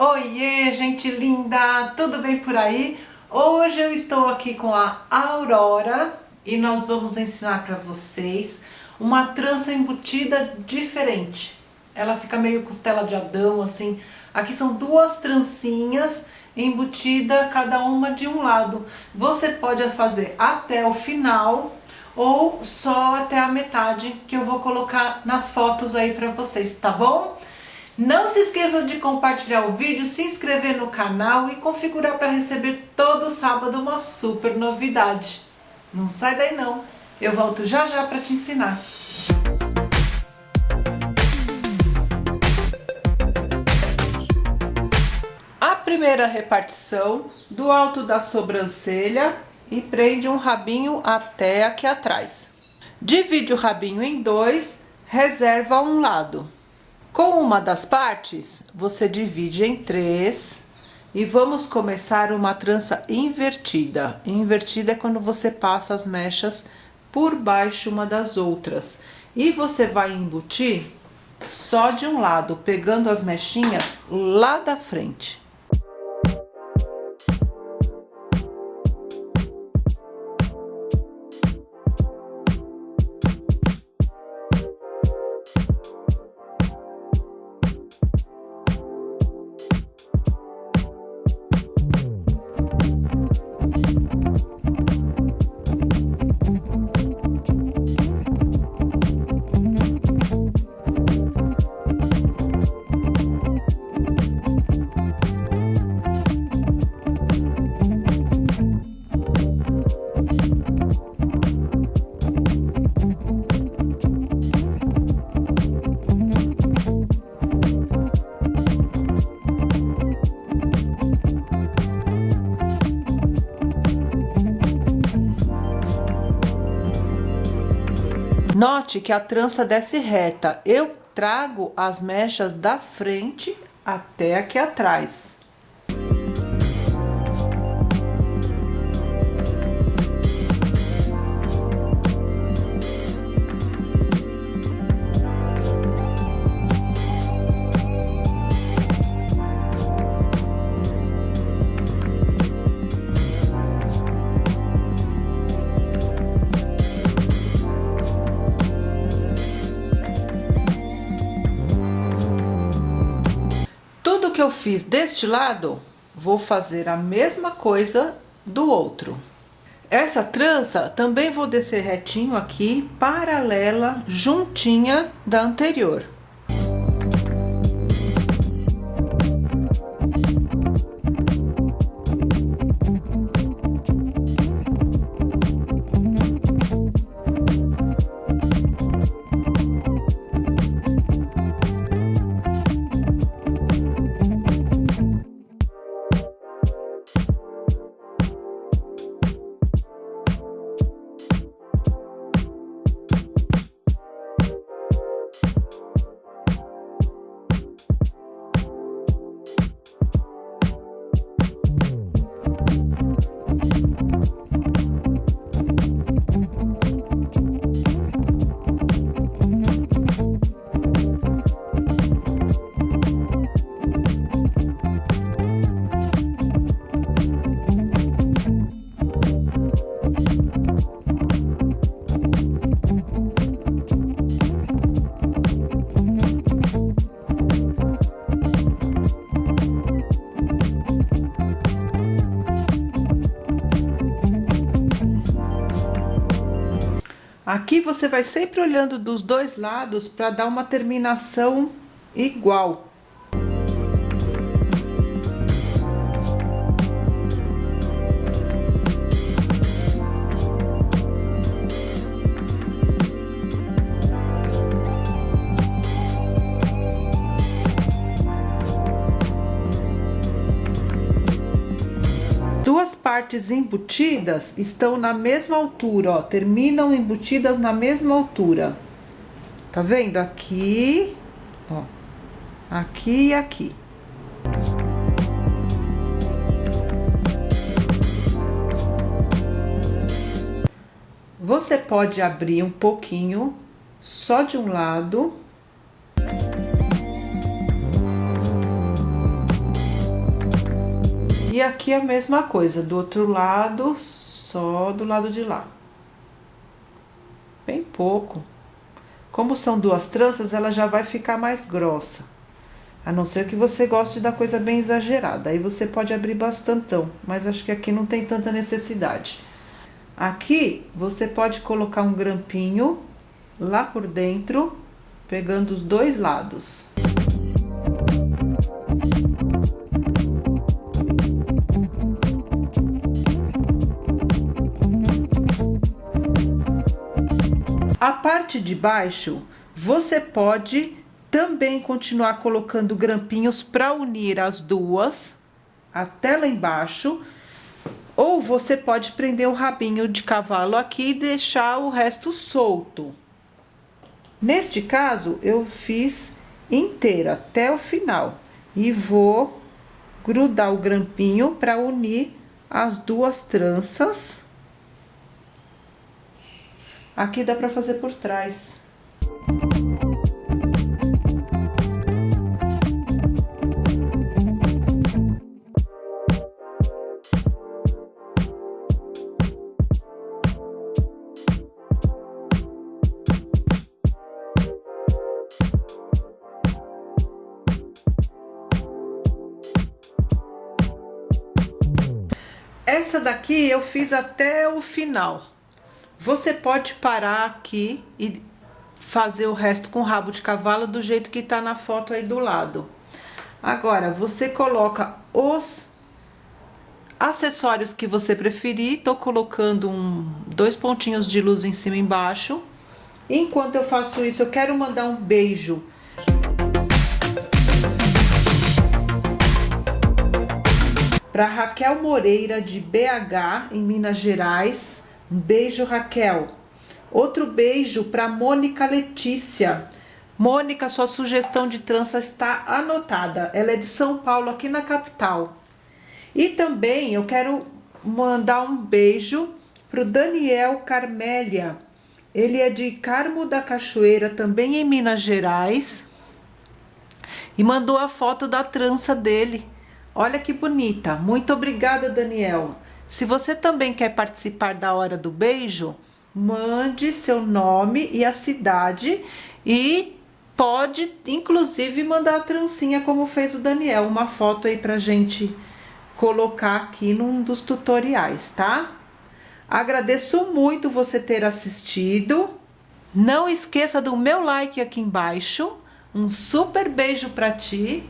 Oiê, gente linda! Tudo bem por aí? Hoje eu estou aqui com a Aurora e nós vamos ensinar para vocês uma trança embutida diferente. Ela fica meio costela de Adão, assim. Aqui são duas trancinhas embutida cada uma de um lado. Você pode fazer até o final ou só até a metade que eu vou colocar nas fotos aí para vocês, tá bom? Não se esqueçam de compartilhar o vídeo, se inscrever no canal e configurar para receber todo sábado uma super novidade. Não sai daí não, eu volto já já para te ensinar. A primeira repartição do alto da sobrancelha e prende um rabinho até aqui atrás. Divide o rabinho em dois, reserva um lado. Com uma das partes, você divide em três e vamos começar uma trança invertida. Invertida é quando você passa as mechas por baixo uma das outras. E você vai embutir só de um lado, pegando as mechinhas lá da frente. Note que a trança desce reta. Eu trago as mechas da frente até aqui atrás. Eu fiz deste lado, vou fazer a mesma coisa do outro. Essa trança também vou descer retinho aqui, paralela, juntinha da anterior. Aqui você vai sempre olhando dos dois lados para dar uma terminação igual. Partes embutidas estão na mesma altura, ó, terminam embutidas na mesma altura. Tá vendo? Aqui, ó, aqui e aqui. Você pode abrir um pouquinho, só de um lado E aqui a mesma coisa, do outro lado, só do lado de lá. Bem pouco. Como são duas tranças, ela já vai ficar mais grossa. A não ser que você goste da coisa bem exagerada. Aí você pode abrir bastantão, mas acho que aqui não tem tanta necessidade. Aqui você pode colocar um grampinho lá por dentro, pegando os dois lados. A parte de baixo, você pode também continuar colocando grampinhos para unir as duas até lá embaixo. Ou você pode prender o rabinho de cavalo aqui e deixar o resto solto. Neste caso, eu fiz inteira até o final e vou grudar o grampinho para unir as duas tranças. Aqui dá para fazer por trás. Essa daqui eu fiz até o final. Você pode parar aqui e fazer o resto com rabo de cavalo do jeito que tá na foto aí do lado. Agora, você coloca os acessórios que você preferir. Tô colocando um, dois pontinhos de luz em cima e embaixo. Enquanto eu faço isso, eu quero mandar um beijo para Raquel Moreira de BH, em Minas Gerais. Um beijo, Raquel. Outro beijo para Mônica Letícia. Mônica, sua sugestão de trança está anotada. Ela é de São Paulo, aqui na capital. E também eu quero mandar um beijo para o Daniel Carmélia. Ele é de Carmo da Cachoeira, também em Minas Gerais. E mandou a foto da trança dele. Olha que bonita. Muito obrigada, Daniel. Se você também quer participar da hora do beijo, mande seu nome e a cidade e pode inclusive mandar a trancinha como fez o Daniel, uma foto aí pra gente colocar aqui num dos tutoriais, tá? Agradeço muito você ter assistido. Não esqueça do meu like aqui embaixo. Um super beijo para ti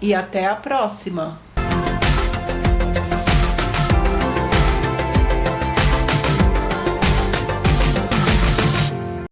e até a próxima!